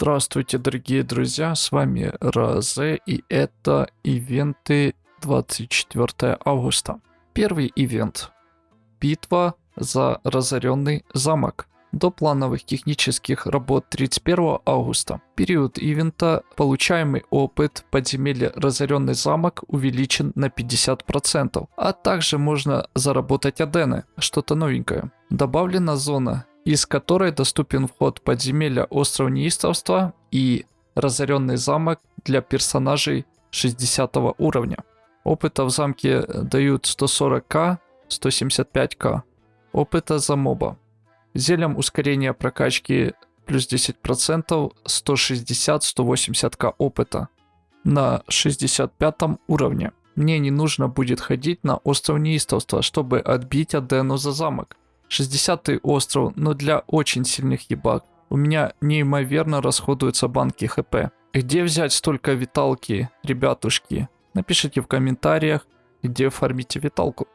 Здравствуйте, дорогие друзья, с вами Розе, и это ивенты 24 августа. Первый ивент. Битва за разоренный замок. До плановых технических работ 31 августа. Период ивента получаемый опыт подземелья разоренный замок увеличен на 50%, а также можно заработать адены, что-то новенькое. Добавлена зона из которой доступен вход подземелья Остров Неистовства и разоренный замок для персонажей 60 уровня. Опыта в замке дают 140к, 175к. Опыта за моба. Зелем ускорения прокачки плюс 10%, 160-180к опыта на 65 уровне. Мне не нужно будет ходить на остров неистовства, чтобы отбить Адену за замок. 60 остров, но для очень сильных ебак. У меня неимоверно расходуются банки хп. Где взять столько виталки, ребятушки? Напишите в комментариях, где фармите виталку.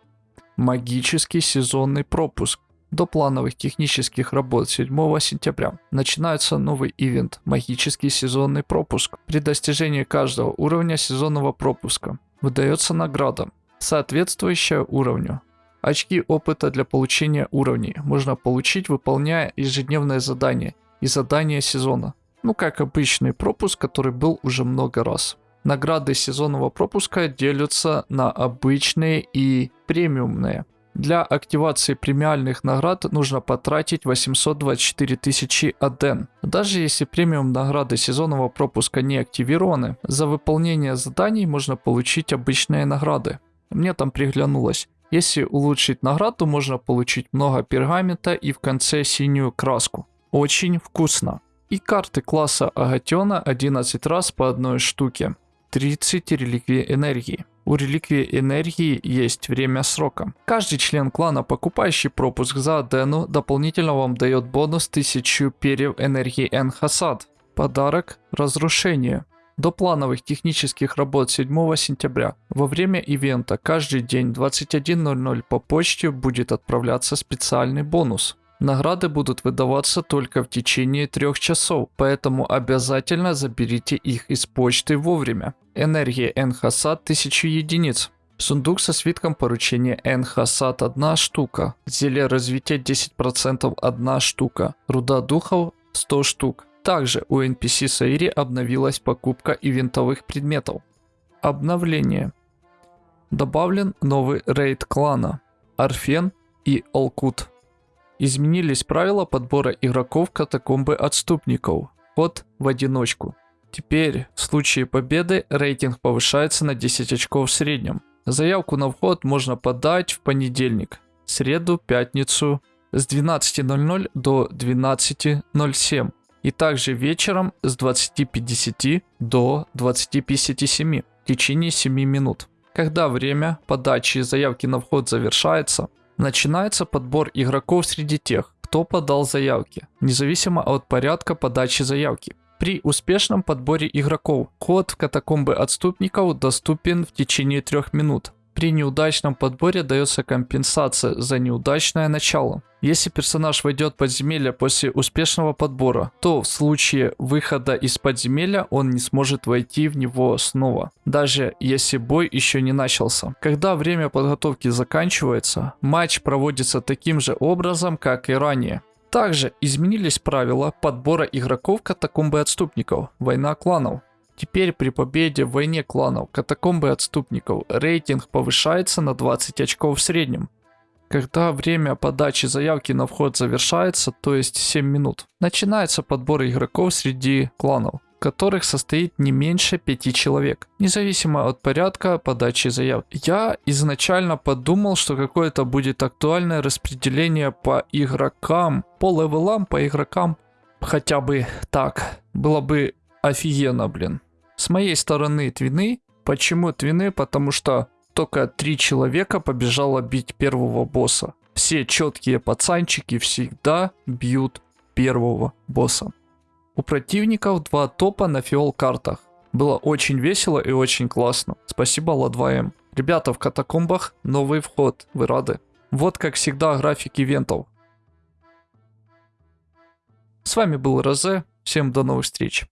Магический сезонный пропуск. До плановых технических работ 7 сентября начинается новый ивент «Магический сезонный пропуск». При достижении каждого уровня сезонного пропуска выдается награда, соответствующая уровню. Очки опыта для получения уровней можно получить, выполняя ежедневное задание и задание сезона. Ну как обычный пропуск, который был уже много раз. Награды сезонного пропуска делятся на обычные и премиумные. Для активации премиальных наград нужно потратить 824 тысячи аден. Даже если премиум награды сезонного пропуска не активированы, за выполнение заданий можно получить обычные награды. Мне там приглянулось если улучшить награду, можно получить много пергамента и в конце синюю краску. Очень вкусно. И карты класса Агатиона 11 раз по одной штуке. 30 реликвий энергии. У реликвии энергии есть время срока. Каждый член клана, покупающий пропуск за Адену, дополнительно вам дает бонус 1000 перьев энергии Энхасад. Подарок – разрушение. До плановых технических работ 7 сентября во время ивента каждый день 21.00 по почте будет отправляться специальный бонус. Награды будут выдаваться только в течение трех часов, поэтому обязательно заберите их из почты вовремя. Энергия Энхасад 1000 единиц. Сундук со свитком поручения Энхасад 1 штука. Зелье развития 10% 1 штука. Руда духов 100 штук. Также у NPC Саири обновилась покупка ивентовых предметов. Обновление. Добавлен новый рейд клана Арфен и Алкут. Изменились правила подбора игроков катакомбы отступников. Ход в одиночку. Теперь в случае победы рейтинг повышается на 10 очков в среднем. Заявку на вход можно подать в понедельник, среду, пятницу с 12.00 до 12.07 и также вечером с 20.50 до 20.57 в течение 7 минут. Когда время подачи заявки на вход завершается, начинается подбор игроков среди тех, кто подал заявки, независимо от порядка подачи заявки. При успешном подборе игроков, ход в катакомбы отступников доступен в течение 3 минут, при неудачном подборе дается компенсация за неудачное начало. Если персонаж войдет в подземелье после успешного подбора, то в случае выхода из подземелья он не сможет войти в него снова, даже если бой еще не начался. Когда время подготовки заканчивается, матч проводится таким же образом, как и ранее. Также изменились правила подбора игроков катакомбы отступников, война кланов. Теперь при победе в войне кланов катакомбы отступников рейтинг повышается на 20 очков в среднем. Когда время подачи заявки на вход завершается, то есть 7 минут, начинается подбор игроков среди кланов, которых состоит не меньше 5 человек, независимо от порядка подачи заявки. Я изначально подумал, что какое-то будет актуальное распределение по игрокам, по левелам, по игрокам, хотя бы так, было бы офигенно, блин. С моей стороны твины. Почему твины? Потому что только три человека побежало бить первого босса. Все четкие пацанчики всегда бьют первого босса. У противников два топа на фиол картах. Было очень весело и очень классно. Спасибо Ла2М. Ребята, в катакомбах новый вход. Вы рады? Вот как всегда график ивентов. С вами был Розе. Всем до новых встреч.